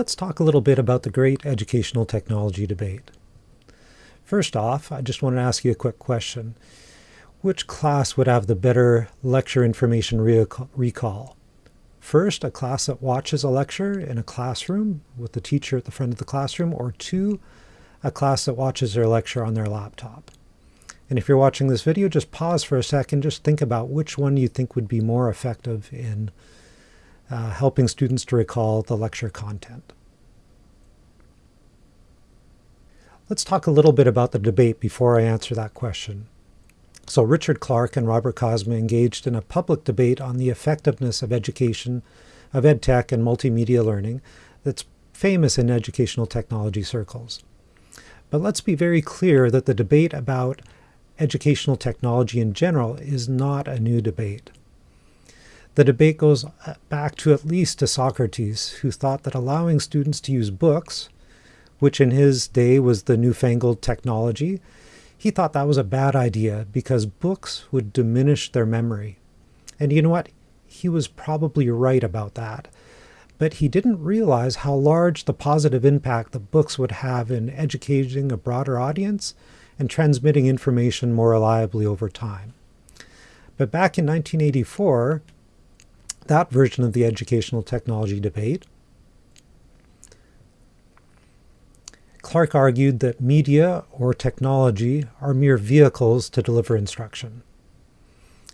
Let's talk a little bit about the great educational technology debate. First off, I just want to ask you a quick question. Which class would have the better lecture information recall? First, a class that watches a lecture in a classroom with the teacher at the front of the classroom, or two, a class that watches their lecture on their laptop. And if you're watching this video, just pause for a second, just think about which one you think would be more effective in uh, helping students to recall the lecture content. Let's talk a little bit about the debate before I answer that question. So Richard Clark and Robert Kozma engaged in a public debate on the effectiveness of education, of ed tech and multimedia learning that's famous in educational technology circles. But let's be very clear that the debate about educational technology in general is not a new debate. The debate goes uh, back to at least to Socrates, who thought that allowing students to use books, which in his day was the newfangled technology, he thought that was a bad idea because books would diminish their memory. And you know what? He was probably right about that. But he didn't realize how large the positive impact the books would have in educating a broader audience and transmitting information more reliably over time. But back in 1984, that version of the educational technology debate, Clark argued that media or technology are mere vehicles to deliver instruction.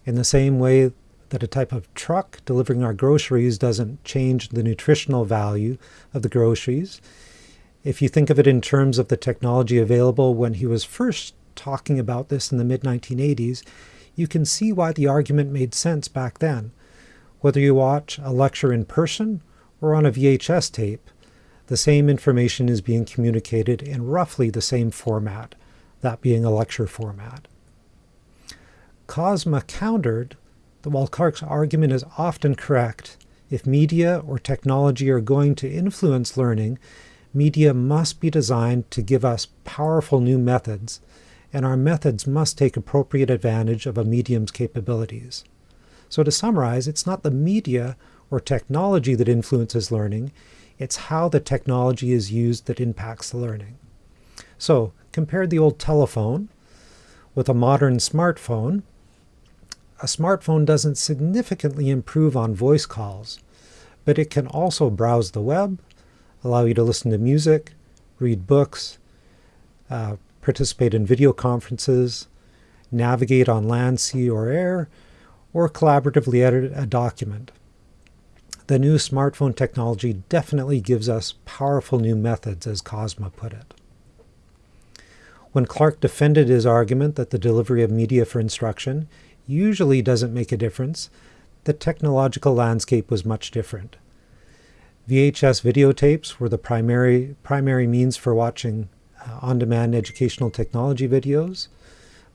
In the same way that a type of truck delivering our groceries doesn't change the nutritional value of the groceries, if you think of it in terms of the technology available when he was first talking about this in the mid-1980s, you can see why the argument made sense back then. Whether you watch a lecture in person or on a VHS tape, the same information is being communicated in roughly the same format, that being a lecture format. Kozma countered that while Clark's argument is often correct, if media or technology are going to influence learning, media must be designed to give us powerful new methods, and our methods must take appropriate advantage of a medium's capabilities. So to summarize, it's not the media or technology that influences learning, it's how the technology is used that impacts the learning. So compare the old telephone with a modern smartphone. A smartphone doesn't significantly improve on voice calls, but it can also browse the web, allow you to listen to music, read books, uh, participate in video conferences, navigate on land, sea, or air, or collaboratively edit a document. The new smartphone technology definitely gives us powerful new methods, as Kozma put it. When Clark defended his argument that the delivery of media for instruction usually doesn't make a difference, the technological landscape was much different. VHS videotapes were the primary, primary means for watching uh, on-demand educational technology videos.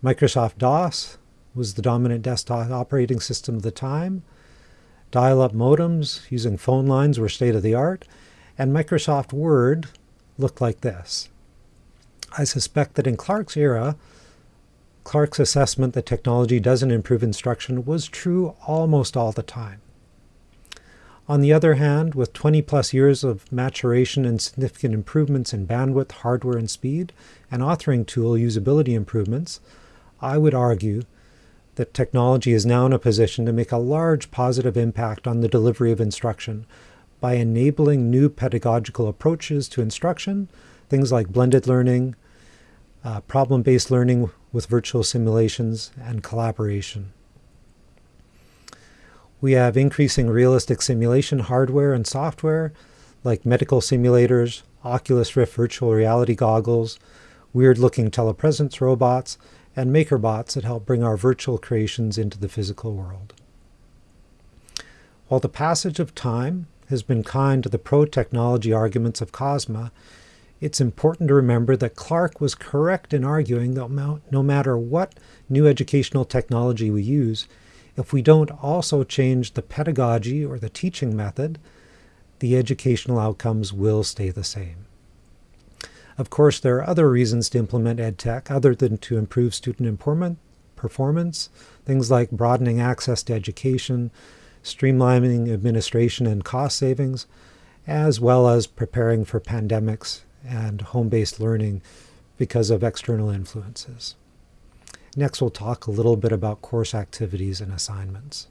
Microsoft DOS was the dominant desktop operating system of the time. Dial-up modems using phone lines were state-of-the-art, and Microsoft Word looked like this. I suspect that in Clark's era, Clark's assessment that technology doesn't improve instruction was true almost all the time. On the other hand, with 20 plus years of maturation and significant improvements in bandwidth, hardware, and speed, and authoring tool usability improvements, I would argue that technology is now in a position to make a large positive impact on the delivery of instruction by enabling new pedagogical approaches to instruction, things like blended learning, uh, problem-based learning with virtual simulations, and collaboration. We have increasing realistic simulation hardware and software, like medical simulators, Oculus Rift virtual reality goggles, weird-looking telepresence robots, and MakerBots that help bring our virtual creations into the physical world. While the passage of time has been kind to the pro-technology arguments of Kozma, it's important to remember that Clark was correct in arguing that no matter what new educational technology we use, if we don't also change the pedagogy or the teaching method, the educational outcomes will stay the same. Of course, there are other reasons to implement EdTech other than to improve student performance, things like broadening access to education, streamlining administration and cost savings, as well as preparing for pandemics and home-based learning because of external influences. Next, we'll talk a little bit about course activities and assignments.